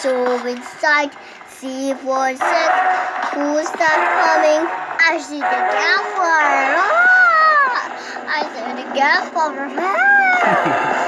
so inside. see for six. Who's that coming? I see the gaffer. Ah! I see the gaffer. Ah!